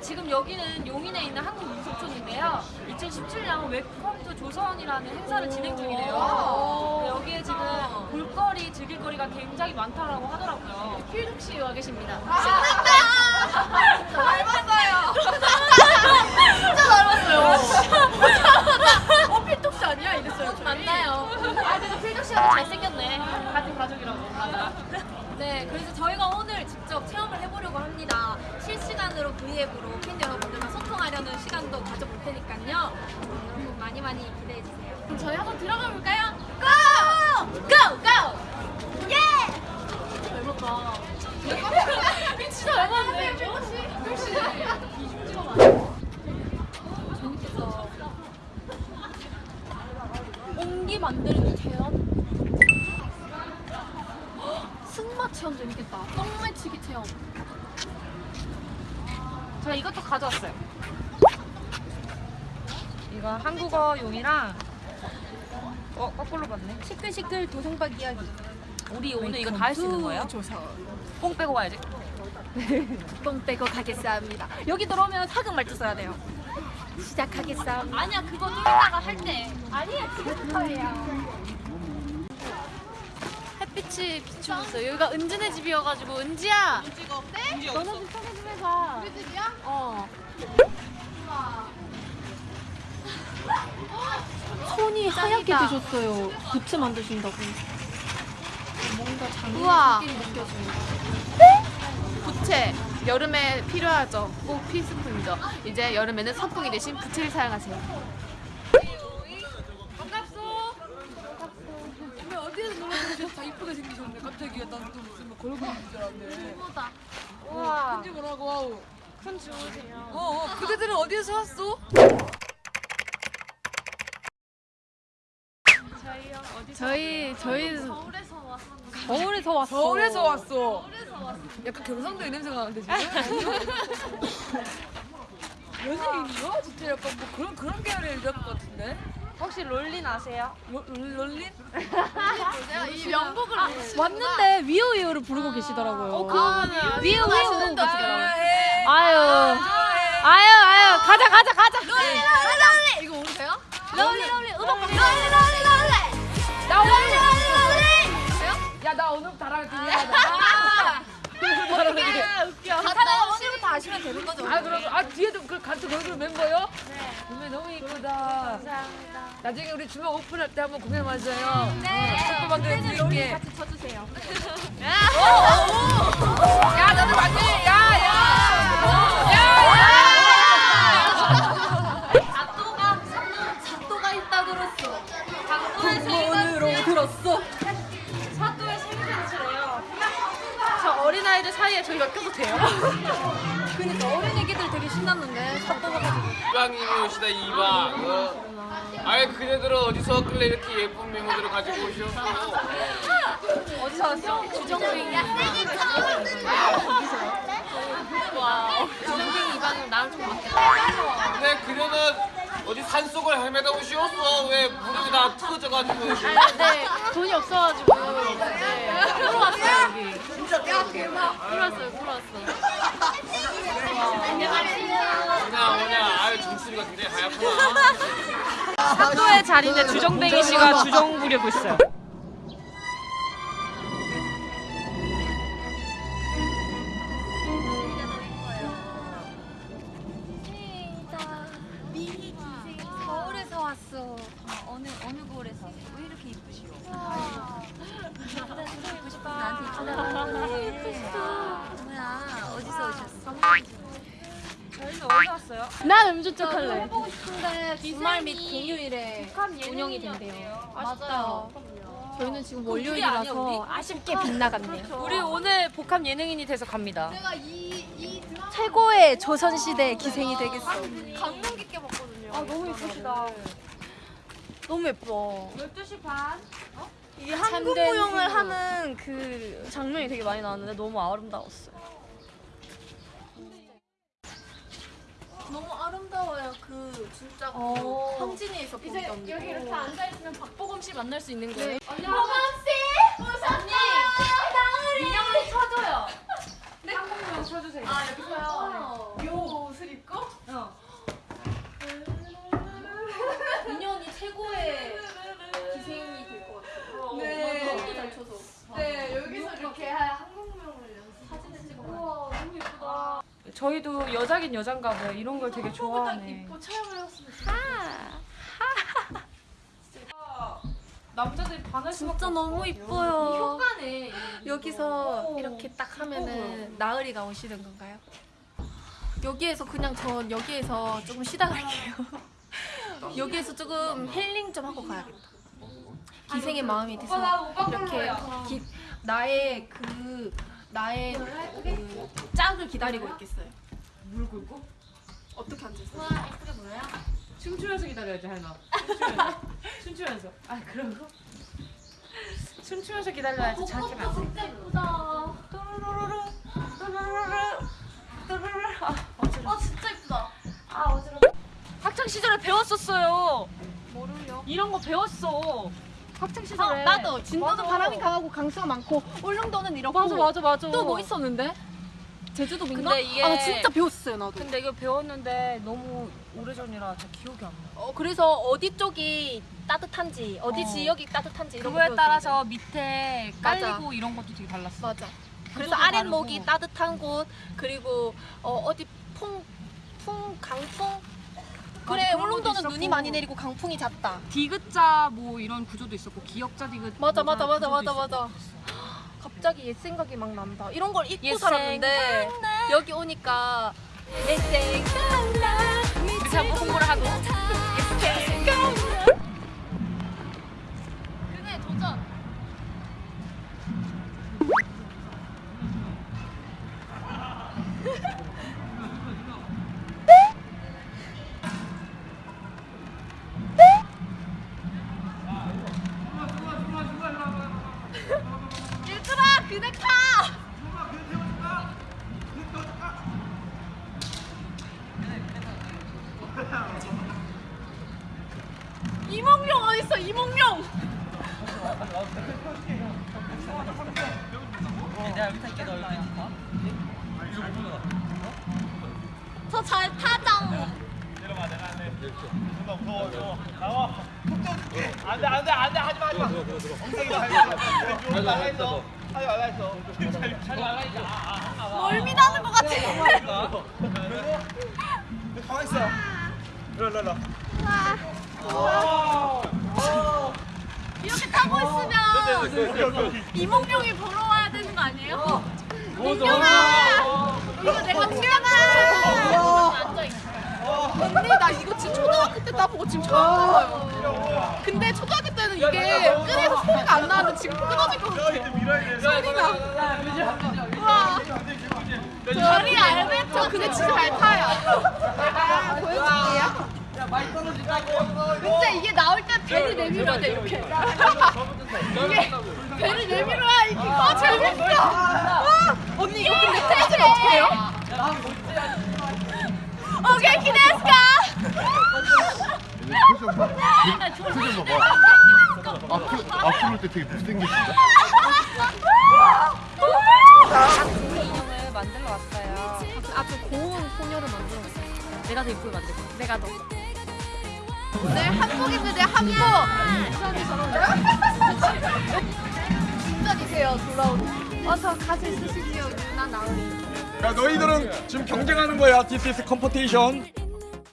지금 여기는 용인에 있는 한국민속촌인데요. 2017년 Welcome to 조선이라는 행사를 진행 중이래요. 네, 여기에 지금 볼거리, 즐길거리가 굉장히 많다라고 하더라고요. 필득 씨와 계십니다. 닮았어요. 진짜 닮았어요. 어, 필독씨 아니야? 이랬어요. 저희. 맞나요? 아, 근데 필득 씨가 더 잘생겼네. 같은 가족이라고. 맞아. 네, 그래서 저희가 오늘 직접 체험을 해보려고 합니다. 실시간으로 V앱으로 팬 여러분들과 소통하려는 시간도 가져볼 테니까요. 여러분 많이 많이 기대해 주세요. 그럼 저희 한번 들어가 볼까요? 고! 고! 고! 예! 잘 먹다. 진짜 잘 먹는데? 역시. 재밌겠어. 옹기 만드는 체험. 승마 체험 재밌겠다. 똥매치기 체험. 저 이것도 가져왔어요. 이거 한국어 용이랑 어 거꾸로 봤네. 시끌시끌 도성박 이야기. 우리 오늘 이거 다 할 수 있는 거예요? 조선. 뽕 빼고 가야지. 똥 빼고 가겠습니다. 여기 들어오면 사극 말투 써야 돼요. 시작하겠습니다. 아니야 그거 좀 이따가 할 때. 아니야 지금부터예요. 햇빛이 비추고 여기가 은진의 집이어가지고 은지야. 은지가 어때? 너는 좀 소개 좀 해봐. 우리 집이야? 어. 손이 하얗게 되셨어요. 부츠 만드신다고. 뭔가 우와. 장기 느낌이 느껴집니다. 부채 여름에 필요하죠. 꼭 필수품이죠. 이제 여름에는 선풍기 대신 부채를 사용하세요. 왜 어디에서 놀아주셔서 다 이쁘게 생기셨네 갑자기 난또 무슨 뭐 걸그룹인 줄 알았네 우와. 큰지 뭐라고 아우 큰 주무세요. 어, 어 그대들은 어디에서 왔어? 저희 저희 서울에서 왔었는데 서울에서 왔어. 서울에서 왔어 약간 경상도의 냄새가 나는데 지금 연예인이요? 진짜 약간 뭐 그런 그런 계열의 일할 것 같은데 혹시 롤린 아세요? 롤- 롤- 롤린? 이 명곡을 아, 왔는데 위오위오를 부르고 계시더라고요. 어, 그거는 위오위오 부르고. 계시더라고요. 아유, 아유, 아유, 가자, 가자, 가자. 이거 모르세요? 롤리, 롤리, 음악 방송. 야나 아시면 되는 거죠? 아 그럼 아 뒤에도 그 같은 걸그룹 멤버요? 네 몸에 너무 이쁘다 감사합니다. 나중에 우리 주말 오픈할 때 한번 공연 맞아요 네 축구 만들어 드릴게 같이 쳐주세요. 야 저희가 껴도 돼요? 그니까 어린 애기들 되게 신났는데 사또가 가지고. 이방님이 오시다 이방 어. 아예 그네들은 어디서 왔길래 이렇게 예쁜 메모들을 가지고 오셨어 어디서 왔어? 주정뱅이. 와. 주정뱅이 이방인 나랑 좀 맞겠다. 근데 그녀는 어디 산속을 헤매다 오시었어 왜 무릎이 다 터져가지고 네, 돈이 없어가지고. 네, 풀어왔어요, 여기. 진짜 아유 정수리가 굉장히 하얗구나 사또의 자리인데 주정뱅이 씨가 주정 부리고 있어요. 왜 이렇게 이쁘시오? 싶어. 나한테 이쁘다고. 이쁘시다. 뭐야? 어디서 오셨어? 저희는 어디서 왔어요? 난 음주 쪽 할래. 보고 싶은데 주말 및 공휴일에 운영이 된대요. 맞아요. 저희는 지금? 월요일이라서 아쉽게 빗나갔네요. 우리 오늘 복합 예능인이 돼서 갑니다. 최고의 조선시대 기생이 되겠어. 감명 깊게 봤거든요. 아 너무 예쁘시다. 너무 예뻐. 12시 반. 이게 한국 참된 무용을 후보. 하는 그 장면이 되게 많이 나왔는데 너무 아름다웠어요. 너무 아름다워요. 그 진짜 그 어. 황진이에서 본 이제. 여기 이렇게 앉아 있으면 박보검 씨 만날 수 있는 거예요? 인형을 쳐줘요. 네. 한국명 쳐주세요. 아 여기서요. 요 옷을 입고 여자긴 여잔가 봐요. 이런 걸 되게 좋아하네. 남자들이 반할 수밖에 진짜 너무. 이뻐요. 효과네. 여기서 오. 이렇게 딱 하면은 나으리가 오시는 건가요? 여기에서 그냥 전 여기에서 조금 쉬다 갈게요. 여기에서 조금 힐링 좀 하고 가야겠다. 기생의 마음이 돼서 이렇게. 기, 나의 그 나의 그 짝을 기다리고 있겠어요. 물 긁고? 어떻게 앉아서? 춤추면서 기다려야지 할나. 춤추면서. 춤추면서. 아 거? 춤추면서 기다려야지 자기가 안 돼. 진짜 예쁘다. 또르르르르, 또르르르. 아, 어 진짜 예쁘다. 아 어지러워. 학창 시절에 배웠었어요. 뭐를요? 이런 거 배웠어. 학창 시절에. 어, 나도 진도도. 바람이 강하고 강수가 많고 울릉도는 이렇고 맞아 맞아 맞아. 또 뭐 있었는데? 제주도 민가? 근데 이게- 아 진짜 배웠어요 나도. 근데 이거 배웠는데 너무 오래전이라 잘 기억이 안 나. 어, 그래서 어디 쪽이 따뜻한지 어디 어. 지역이 따뜻한지 그거에. 따라서 밑에 맞아. 깔리고 이런 것도 되게 달랐어. 맞아. 그래서 아랫목이. 따뜻한 곳 그리고 어, 어디 풍, 풍 강풍 그래 울릉도는. 눈이 많이 내리고 강풍이 잦다. 디귿자 뭐 이런 구조도 있었고 기역자 디귿 맞아 맞아 맞아 맞아 있었고. 맞아. 갑자기 옛 생각이 막 난다. 이런 걸 잊고 옛 살았는데 여기 오니까 옛 생각 나. 이렇게 하고 공부를 하고 이몽룡 어딨어 이몽룡? 저잘 타장 안돼 안돼 안돼 하지마 하지마 엉덩이 나가 있어 하지 말라 했어 잘 말라 있어 멀미 나는 것 같아. 가만 있어. 일로 일로 일로 이렇게 타고 있으면 이몽룡이 보러 와야 되는 거 아니에요? 민경아! 이거 내가! 앉아있어 언니 나 이거 지금 초등학교 때 따보고 지금 처음 타봐요. 근데 초등학교 때는 이게 끈에서 소리가 안 나는데 지금 끊어질 것 같아. 소리가. 와. 저리 알베르토 근데 진짜 잘 타요. 아, 보여줄게요. 근데 이게 나올 때 배를 내밀어야 돼 이렇게. 이게 배를 내밀어야 이게 아 재밌어. 와, 언니 이거 근데 테이블 어떻게 해요? 오케이 기대했까? 표정 봐봐. 앞으로 앞으로 때 되게 못생겼어. 인형을 만들러 왔어요. 아주 고운 소녀를 만들었어 내가 더 이쁘게 만들 거야. 내가 너 오늘 한복입니다 한복. 운전이세요 돌아오는. 어서 가실 쓰시지요 유나 나으리. 야 너희들은 지금 경쟁하는 거야 DTS 컴퍼티션